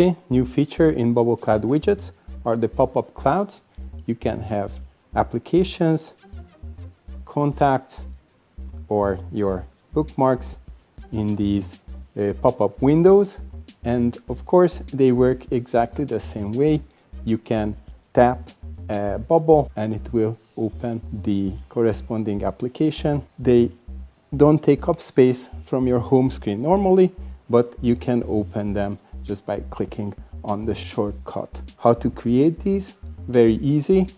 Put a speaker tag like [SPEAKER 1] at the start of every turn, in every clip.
[SPEAKER 1] Okay, new feature in Bubble Cloud widgets are the pop-up clouds. You can have applications, contacts, or your bookmarks in these uh, pop-up windows. And of course, they work exactly the same way. You can tap a bubble and it will open the corresponding application. They don't take up space from your home screen normally, but you can open them just by clicking on the shortcut. How to create these? Very easy.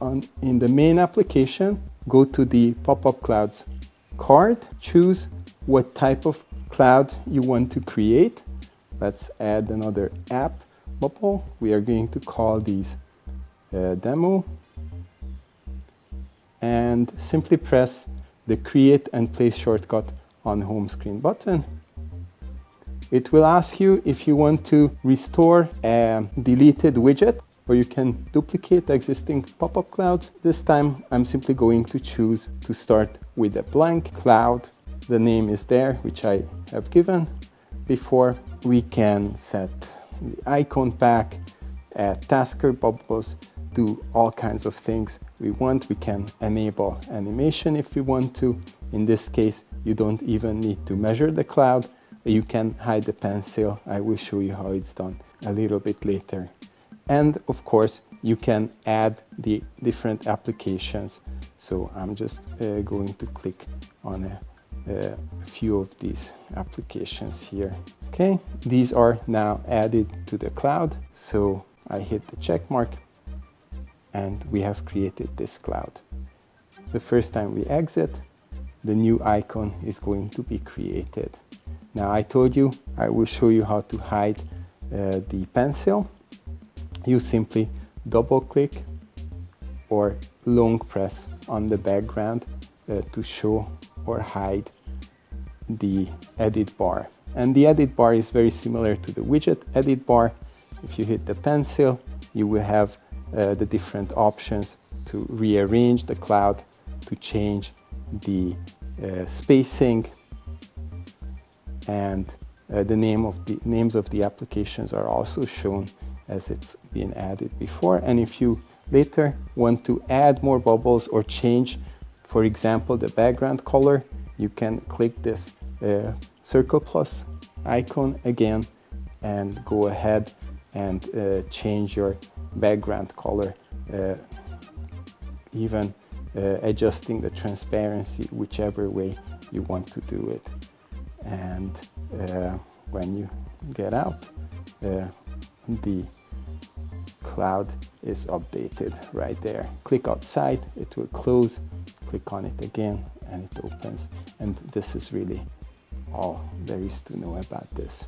[SPEAKER 1] On, in the main application, go to the pop-up clouds card, choose what type of cloud you want to create. Let's add another app bubble. We are going to call these uh, demo and simply press the create and place shortcut on home screen button. It will ask you if you want to restore a deleted widget or you can duplicate existing pop-up clouds. This time I'm simply going to choose to start with a blank cloud. The name is there, which I have given. Before we can set the icon pack, add tasker bubbles, do all kinds of things we want. We can enable animation if we want to. In this case, you don't even need to measure the cloud. You can hide the pencil. I will show you how it's done a little bit later. And of course, you can add the different applications. So I'm just uh, going to click on a, a few of these applications here. Okay, these are now added to the cloud. So I hit the check mark and we have created this cloud. The first time we exit, the new icon is going to be created. Now I told you I will show you how to hide uh, the pencil. You simply double click or long press on the background uh, to show or hide the edit bar. And the edit bar is very similar to the widget edit bar. If you hit the pencil, you will have uh, the different options to rearrange the cloud, to change the uh, spacing, and uh, the name of the names of the applications are also shown as it's been added before. And if you later want to add more bubbles or change, for example, the background color, you can click this uh, circle plus icon again and go ahead and uh, change your background color, uh, even uh, adjusting the transparency whichever way you want to do it. And uh, when you get out, uh, the cloud is updated right there. Click outside, it will close, click on it again and it opens. And this is really all there is to know about this.